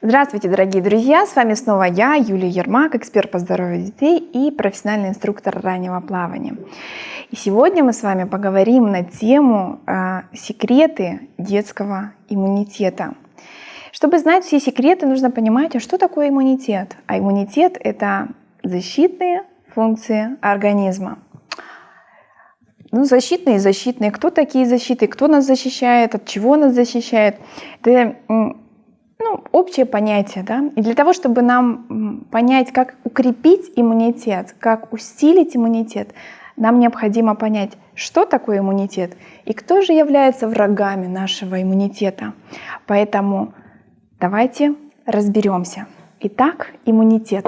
Здравствуйте, дорогие друзья! С вами снова я, Юлия Ермак, эксперт по здоровью детей и профессиональный инструктор раннего плавания. И сегодня мы с вами поговорим на тему э, секреты детского иммунитета. Чтобы знать все секреты, нужно понимать, а что такое иммунитет. А иммунитет – это защитные функции организма. Ну, защитные и защитные. Кто такие защиты? Кто нас защищает? От чего нас защищает? Это общее понятие. Да? И для того, чтобы нам понять, как укрепить иммунитет, как усилить иммунитет, нам необходимо понять, что такое иммунитет и кто же является врагами нашего иммунитета. Поэтому давайте разберемся. Итак, иммунитет.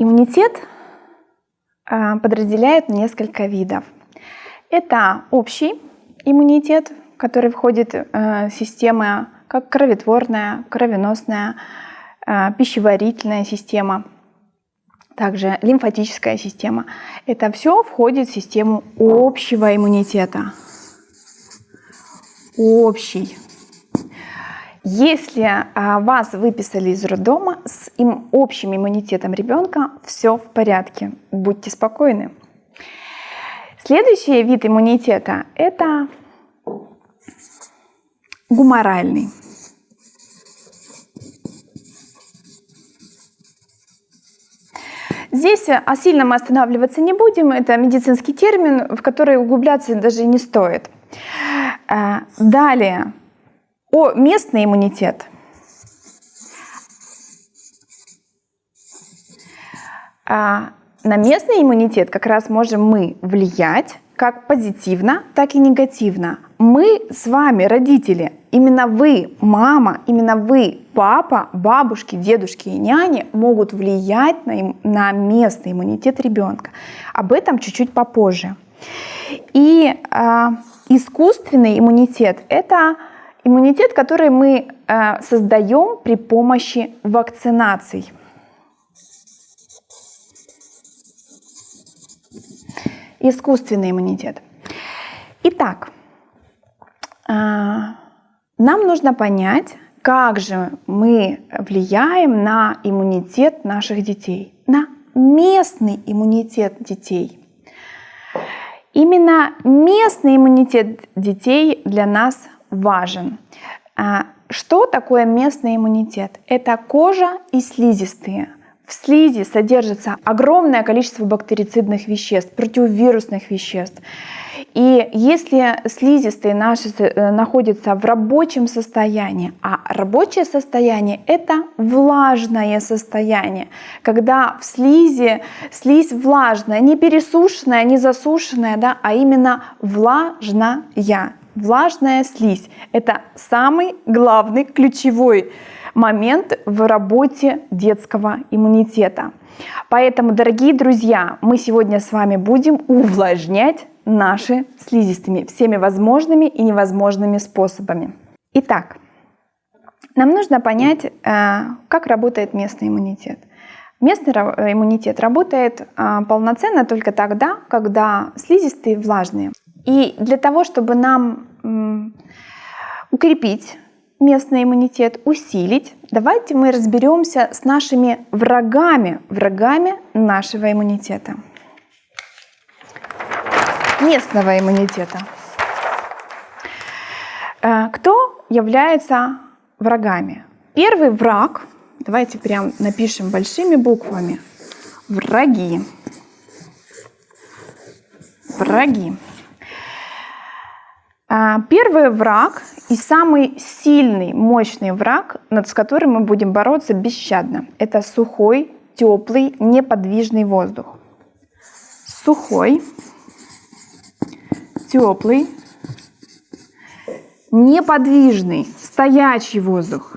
Иммунитет а, подразделяют несколько видов. Это общий иммунитет, который входит в э, системы как кроветворная, кровеносная, э, пищеварительная система, также лимфатическая система. Это все входит в систему общего иммунитета. Общий если а, вас выписали из роддома с им, общим иммунитетом ребенка, все в порядке, будьте спокойны. Следующий вид иммунитета – это гуморальный. Здесь о сильно мы останавливаться не будем, это медицинский термин, в который углубляться даже не стоит. А, далее, о местный иммунитет. А на местный иммунитет как раз можем мы влиять как позитивно, так и негативно. Мы с вами, родители, именно вы, мама, именно вы, папа, бабушки, дедушки и няни могут влиять на, на местный иммунитет ребенка. Об этом чуть-чуть попозже. И э, искусственный иммунитет – это Иммунитет, который мы э, создаем при помощи вакцинаций. Искусственный иммунитет. Итак, э, нам нужно понять, как же мы влияем на иммунитет наших детей, на местный иммунитет детей. Именно местный иммунитет детей для нас важен. А, что такое местный иммунитет? Это кожа и слизистые. В слизи содержится огромное количество бактерицидных веществ, противовирусных веществ. И если слизистые наши э, находятся в рабочем состоянии, а рабочее состояние это влажное состояние, когда в слизи слизь влажная, не пересушенная, не засушенная, да, а именно влажная. Влажная слизь – это самый главный ключевой момент в работе детского иммунитета. Поэтому, дорогие друзья, мы сегодня с вами будем увлажнять наши слизистыми всеми возможными и невозможными способами. Итак, нам нужно понять, э, как работает местный иммунитет. Местный иммунитет работает э, полноценно только тогда, когда слизистые влажные. И для того, чтобы нам укрепить местный иммунитет, усилить, давайте мы разберемся с нашими врагами, врагами нашего иммунитета, местного иммунитета. Э, кто является врагами? Первый враг, давайте прям напишем большими буквами, враги. Враги. А, первый враг и самый сильный, мощный враг, над с которым мы будем бороться бесщадно, это сухой, теплый, неподвижный воздух. Сухой, теплый, неподвижный, стоячий воздух.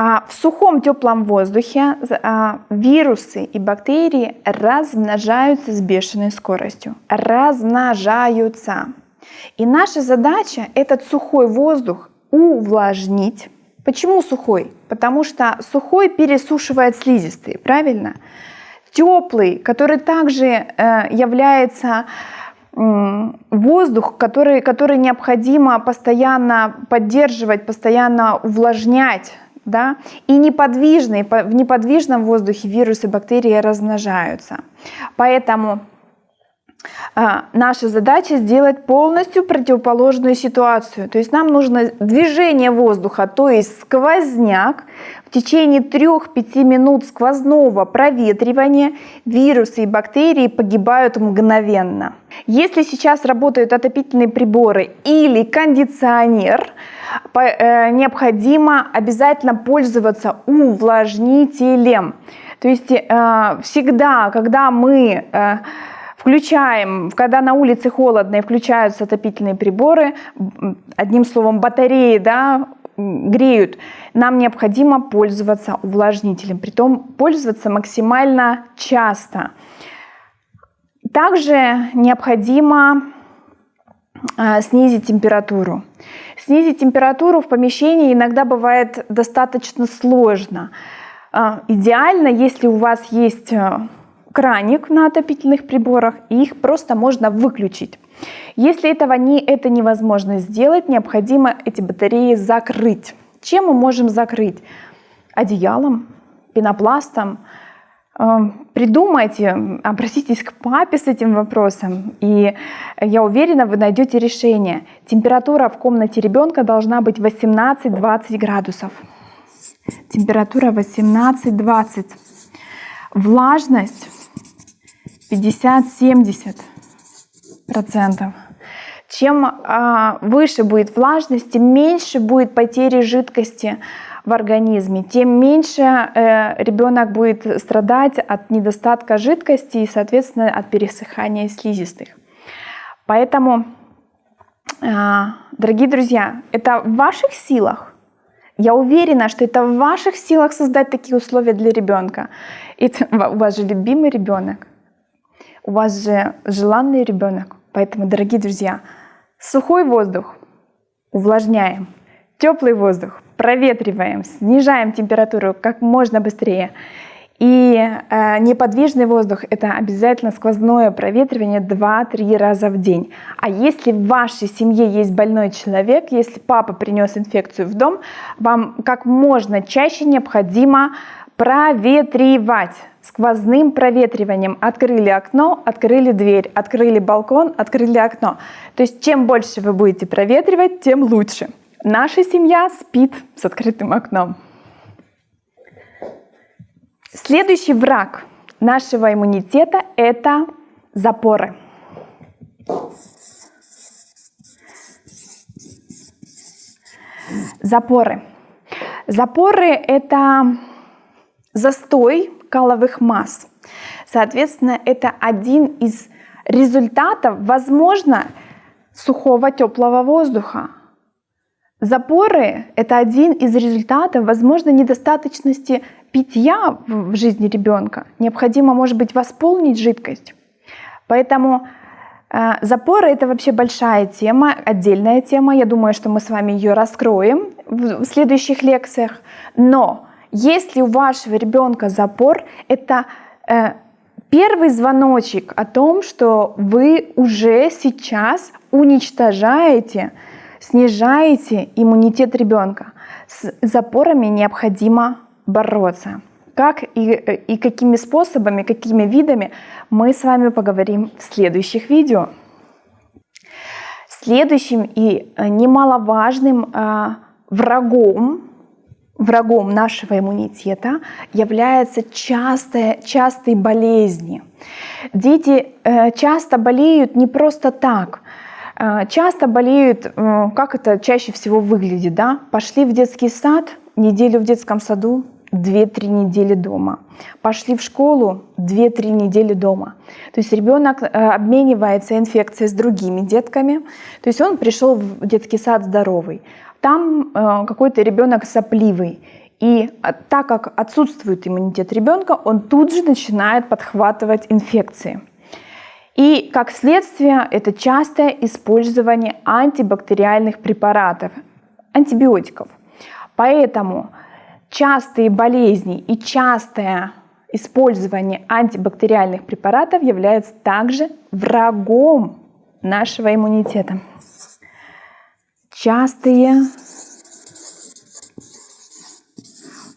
В сухом теплом воздухе а, вирусы и бактерии размножаются с бешеной скоростью. Размножаются. И наша задача этот сухой воздух увлажнить. Почему сухой? Потому что сухой пересушивает слизистые, правильно? Теплый, который также э, является воздух, который, который необходимо постоянно поддерживать, постоянно увлажнять. Да? И неподвижный, в неподвижном воздухе вирусы, бактерии размножаются. Поэтому наша задача сделать полностью противоположную ситуацию. То есть нам нужно движение воздуха, то есть сквозняк. В течение 3-5 минут сквозного проветривания вирусы и бактерии погибают мгновенно. Если сейчас работают отопительные приборы или кондиционер, э, необходимо обязательно пользоваться увлажнителем. То есть э, всегда, когда мы э, Включаем, когда на улице холодно и включаются отопительные приборы, одним словом батареи да, греют, нам необходимо пользоваться увлажнителем, притом пользоваться максимально часто. Также необходимо э, снизить температуру. Снизить температуру в помещении иногда бывает достаточно сложно. Э, идеально, если у вас есть э, краник на отопительных приборах, и их просто можно выключить. Если этого не, это невозможно сделать, необходимо эти батареи закрыть. Чем мы можем закрыть? Одеялом, пенопластом. Эм, придумайте, обратитесь к папе с этим вопросом, и я уверена, вы найдете решение. Температура в комнате ребенка должна быть 18-20 градусов. Температура 18-20. Влажность 50-70 процентов. Чем а, выше будет влажность, тем меньше будет потери жидкости в организме, тем меньше э, ребенок будет страдать от недостатка жидкости и, соответственно, от пересыхания слизистых. Поэтому, э, дорогие друзья, это в ваших силах. Я уверена, что это в ваших силах создать такие условия для ребенка. Это у вас же любимый ребенок. У вас же желанный ребенок. Поэтому, дорогие друзья, сухой воздух увлажняем, теплый воздух проветриваем, снижаем температуру как можно быстрее. И э, неподвижный воздух – это обязательно сквозное проветривание 2-3 раза в день. А если в вашей семье есть больной человек, если папа принес инфекцию в дом, вам как можно чаще необходимо проветривать сквозным проветриванием. Открыли окно, открыли дверь, открыли балкон, открыли окно. То есть чем больше вы будете проветривать, тем лучше. Наша семья спит с открытым окном. Следующий враг нашего иммунитета – это запоры. Запоры. Запоры – это застой каловых масс. Соответственно, это один из результатов, возможно, сухого теплого воздуха. Запоры – это один из результатов, возможно, недостаточности питья в жизни ребенка. Необходимо, может быть, восполнить жидкость. Поэтому э, запоры – это вообще большая тема, отдельная тема. Я думаю, что мы с вами ее раскроем в следующих лекциях. Но если у вашего ребенка запор, это э, первый звоночек о том, что вы уже сейчас уничтожаете, снижаете иммунитет ребенка. С запорами необходимо бороться. Как и, и какими способами, какими видами мы с вами поговорим в следующих видео. Следующим и э, немаловажным э, врагом врагом нашего иммунитета являются частые, частые болезни. Дети э, часто болеют не просто так. Э, часто болеют, э, как это чаще всего выглядит, да? Пошли в детский сад, неделю в детском саду, 2-3 недели дома. Пошли в школу, 2-3 недели дома. То есть ребенок обменивается инфекцией с другими детками. То есть он пришел в детский сад здоровый там э, какой-то ребенок сопливый. И так как отсутствует иммунитет ребенка, он тут же начинает подхватывать инфекции. И как следствие это частое использование антибактериальных препаратов. антибиотиков. Поэтому частые болезни и частое использование антибактериальных препаратов является также врагом нашего иммунитета. Частые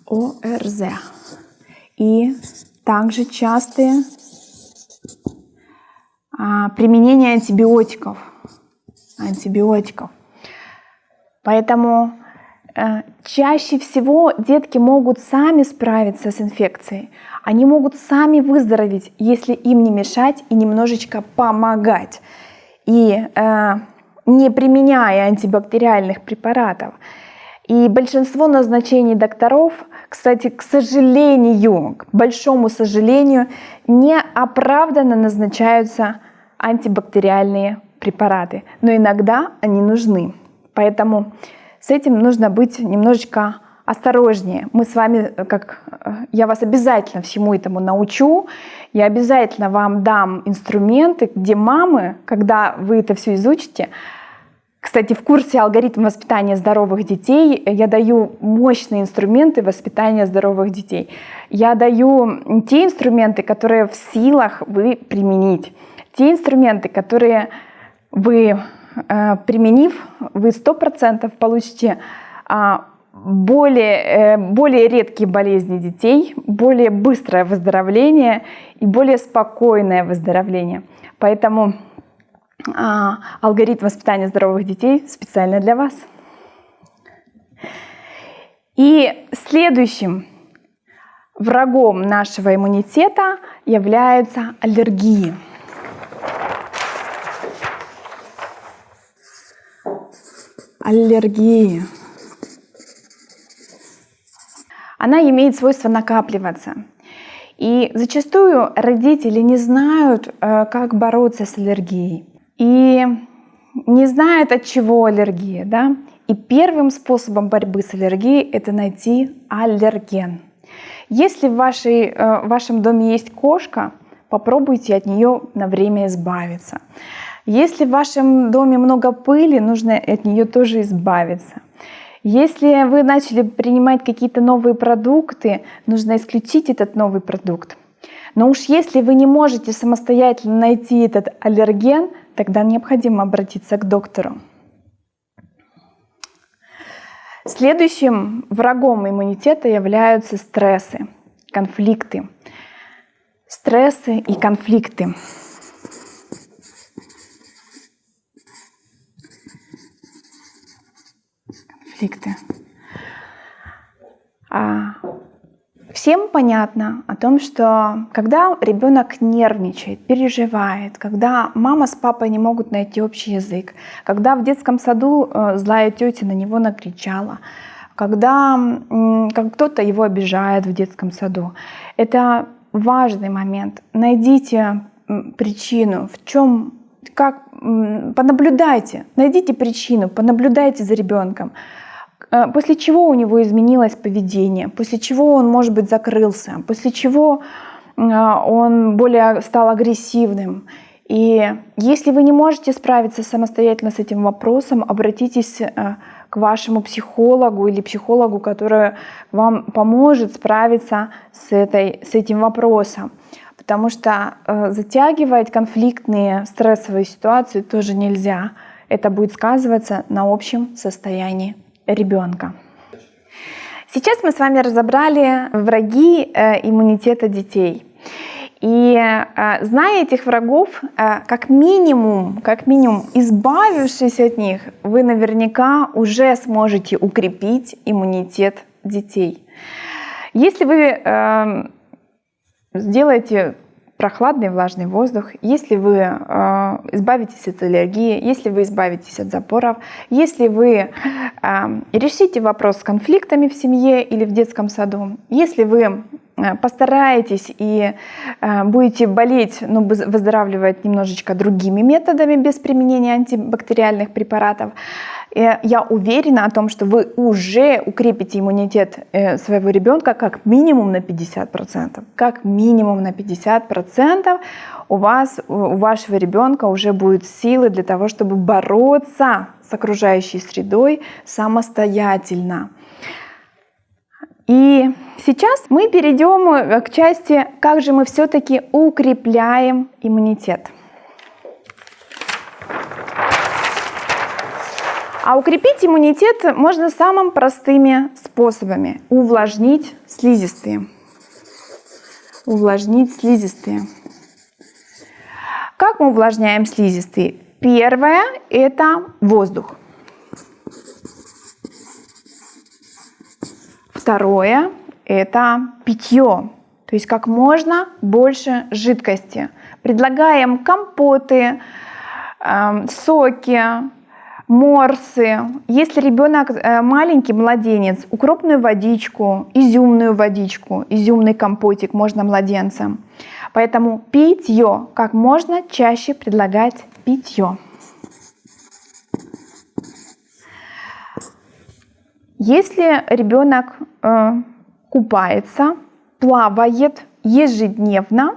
ОРЗ и также частые а, применение антибиотиков. Антибиотиков. Поэтому чаще всего детки могут сами справиться с инфекцией. Они могут сами выздороветь, если им не мешать и немножечко помогать. И э, не применяя антибактериальных препаратов. И большинство назначений докторов, кстати, к сожалению, к большому сожалению, неоправданно назначаются антибактериальные препараты. Но иногда они нужны. Поэтому с этим нужно быть немножечко осторожнее. Мы с вами, как я вас обязательно всему этому научу, я обязательно вам дам инструменты, где мамы, когда вы это все изучите, кстати, в курсе алгоритм воспитания здоровых детей я даю мощные инструменты воспитания здоровых детей. Я даю те инструменты, которые в силах вы применить. Те инструменты, которые вы, э, применив, вы 100% получите а, более, э, более редкие болезни детей, более быстрое выздоровление и более спокойное выздоровление. Поэтому а, алгоритм воспитания здоровых детей специально для вас. И следующим врагом нашего иммунитета являются аллергии. Аллергии. Она имеет свойство накапливаться. И зачастую родители не знают, э, как бороться с аллергией и не знает, от чего аллергия. Да? И первым способом борьбы с аллергией это найти аллерген. Если в, вашей, э, в вашем доме есть кошка, попробуйте от нее на время избавиться. Если в вашем доме много пыли, нужно от нее тоже избавиться. Если вы начали принимать какие-то новые продукты, нужно исключить этот новый продукт. Но уж если вы не можете самостоятельно найти этот аллерген, тогда необходимо обратиться к доктору. Следующим врагом иммунитета являются стрессы, конфликты. Стрессы и конфликты. Конфликты. А Всем понятно о том, что когда ребенок нервничает, переживает, когда мама с папой не могут найти общий язык, когда в детском саду э, злая тетя на него накричала, когда кто-то его обижает в детском саду, это важный момент. Найдите причину, в чем, как, понаблюдайте, найдите причину, понаблюдайте за ребенком. Э, после чего у него изменилось поведение, после чего он, может быть, закрылся, после чего э, он более стал агрессивным. И если вы не можете справиться самостоятельно с этим вопросом, обратитесь э, к вашему психологу или психологу, который вам поможет справиться с, этой, с этим вопросом. Потому что затягивать конфликтные стрессовые ситуации тоже нельзя. Это будет сказываться на общем состоянии ребенка. Сейчас мы с вами разобрали враги э, иммунитета детей. И э, зная этих врагов, э, как минимум, как минимум, избавившись от них, вы наверняка уже сможете укрепить иммунитет детей. Если вы сделаете прохладный влажный воздух, если вы э, избавитесь от аллергии, если вы избавитесь от запоров, если вы э, решите вопрос с конфликтами в семье или в детском саду, если вы постараетесь и э, будете болеть, но ну, выздоравливать немножечко другими методами без применения антибактериальных препаратов, я уверена о том, что вы уже укрепите иммунитет э, своего ребенка как минимум на 50%. Как минимум на 50% у вас, у вашего ребенка уже будут силы для того, чтобы бороться с окружающей средой самостоятельно. И сейчас мы перейдем э, к части, как же мы все-таки укрепляем иммунитет. А укрепить иммунитет можно самыми простыми способами. Увлажнить слизистые. Увлажнить слизистые. Как мы увлажняем слизистые? Первое – это воздух. Второе – это питье, то есть как можно больше жидкости. Предлагаем компоты, э, соки, морсы. Если ребенок э, маленький, младенец, укропную водичку, изюмную водичку, изюмный компотик можно младенцам. Поэтому питье, как можно чаще предлагать питье. Если ребенок э, купается, плавает ежедневно,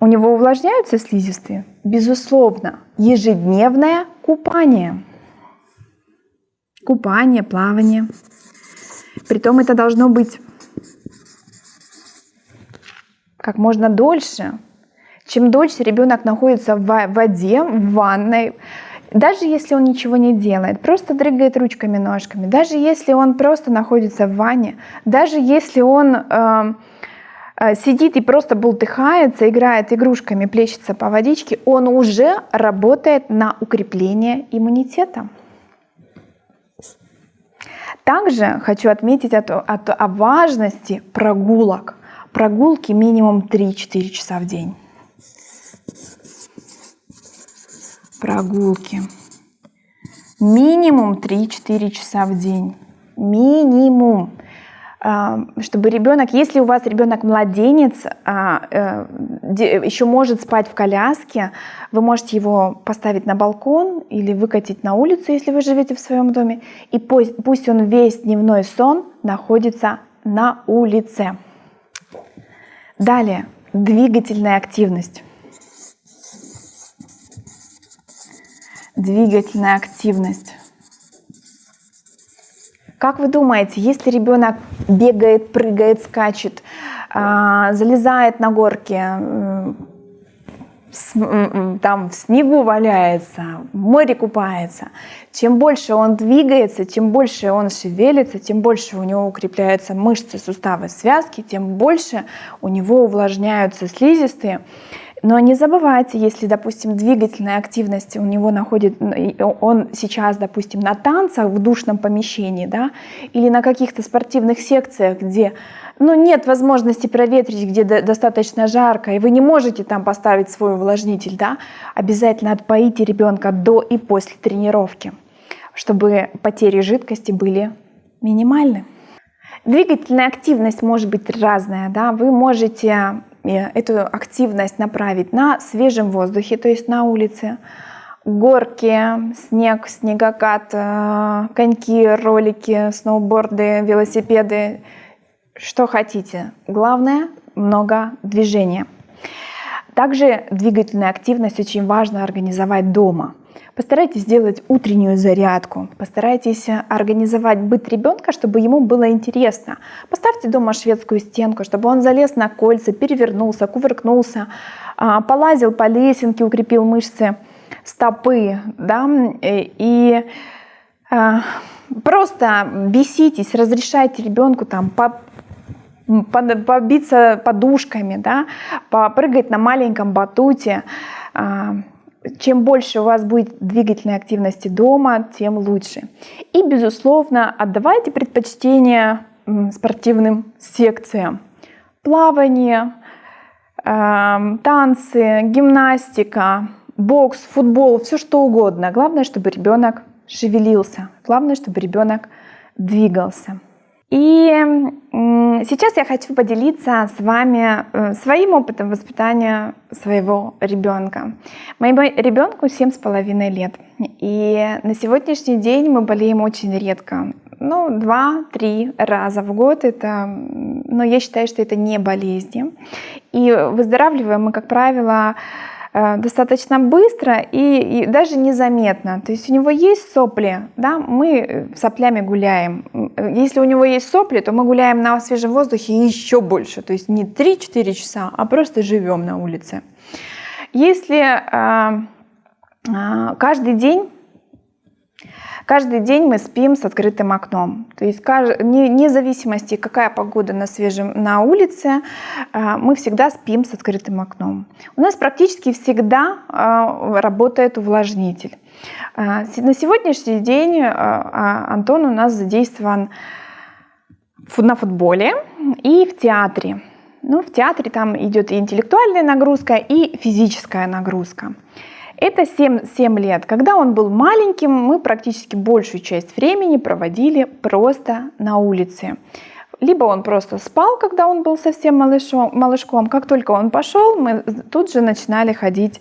у него увлажняются слизистые? Безусловно, ежедневное купание. Купание, плавание. Притом это должно быть как можно дольше. Чем дольше ребенок находится в воде, в ванной, даже если он ничего не делает, просто дрыгает ручками, ножками, даже если он просто находится в ванне, даже если он э, э, сидит и просто бултыхается, играет игрушками, плещется по водичке, он уже работает на укрепление иммунитета. Также хочу отметить о, о, о важности прогулок. Прогулки минимум 3-4 часа в день. Прогулки. Минимум 3-4 часа в день. Минимум. А, чтобы ребенок, если у вас ребенок младенец, а, э, еще может спать в коляске, вы можете его поставить на балкон или выкатить на улицу, если вы живете в своем доме, и пусть, пусть он весь дневной сон находится на улице. Далее, двигательная активность. Двигательная активность. Как вы думаете, если ребенок бегает, прыгает, скачет, а, залезает на горки, там в снегу валяется, в море купается, чем больше он двигается, чем больше он шевелится, тем больше у него укрепляются мышцы, суставы, связки, тем больше у него увлажняются слизистые. Но не забывайте, если, допустим, двигательная активность у него находит, он сейчас, допустим, на танцах в душном помещении, да, или на каких-то спортивных секциях, где ну, нет возможности проветрить, где достаточно жарко, и вы не можете там поставить свой увлажнитель, да, обязательно отпоите ребенка до и после тренировки, чтобы потери жидкости были минимальны. Двигательная активность может быть разная, да, вы можете эту активность направить на свежем воздухе, то есть на улице, горки, снег, снегокат, э, коньки, ролики, сноуборды, велосипеды, что хотите. Главное – много движения. Также двигательная активность очень важно организовать дома – Постарайтесь сделать утреннюю зарядку, постарайтесь организовать быт ребенка, чтобы ему было интересно. Поставьте дома шведскую стенку, чтобы он залез на кольца, перевернулся, кувыркнулся, а, полазил по лесенке, укрепил мышцы стопы. Да? И а, просто беситесь, разрешайте ребенку там побиться подушками, да, попрыгать на маленьком батуте, а, чем больше у вас будет двигательной активности дома, тем лучше. И, безусловно, отдавайте предпочтение спортивным секциям. Плавание, э, танцы, гимнастика, бокс, футбол, все что угодно. Главное, чтобы ребенок шевелился. Главное, чтобы ребенок двигался. И сейчас я хочу поделиться с вами э, своим опытом воспитания своего ребенка. Моему ребенку семь с половиной лет. И на сегодняшний день мы болеем очень редко. Ну, два-три раза в год это но я считаю, что это не болезни. И выздоравливаем мы, как правило, достаточно быстро и, и даже незаметно. То есть у него есть сопли, да, мы соплями гуляем. Если у него есть сопли, то мы гуляем на свежем воздухе еще больше. То есть не 3-4 часа, а просто живем на улице. Если э, э, каждый день Каждый день мы спим с открытым окном. То есть вне зависимости, какая погода на свежем на улице, а, мы всегда спим с открытым окном. У нас практически всегда а, работает увлажнитель. А, на сегодняшний день Антон у нас задействован на футболе и в театре. Ну, в театре там идет и интеллектуальная нагрузка, и физическая нагрузка. Это 7, 7 лет. Когда он был маленьким, мы практически большую часть времени проводили просто на улице. Либо он просто спал, когда он был совсем малышом, малышком. Как только он пошел, мы тут же начинали ходить,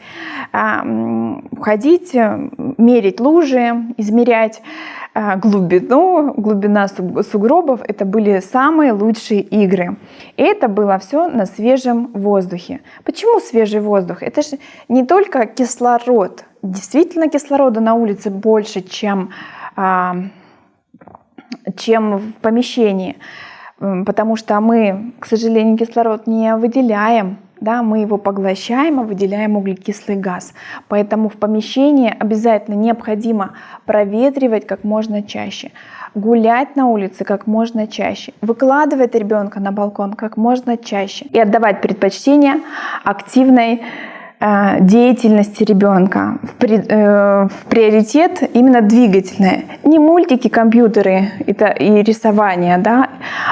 ходить мерить лужи, измерять а, глубину, глубина сугробов. Это были самые лучшие игры. И это было все на свежем воздухе. Почему свежий воздух? Это же не только кислород. Действительно, кислорода на улице больше, чем, а, чем в помещении потому что мы, к сожалению, кислород не выделяем, да, мы его поглощаем, а выделяем углекислый газ. Поэтому в помещении обязательно необходимо проветривать как можно чаще, гулять на улице как можно чаще, выкладывать ребенка на балкон как можно чаще и отдавать предпочтение активной деятельности ребенка в, при, э, в приоритет именно двигательное. Не мультики, компьютеры это и рисование, да,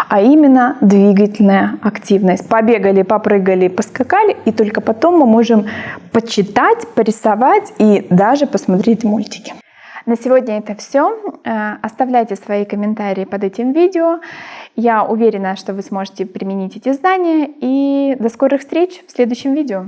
а именно двигательная активность. Побегали, попрыгали, поскакали, и только потом мы можем почитать, порисовать и даже посмотреть мультики. На сегодня это все. Э, оставляйте свои комментарии под этим видео. Я уверена, что вы сможете применить эти знания. И до скорых встреч в следующем видео.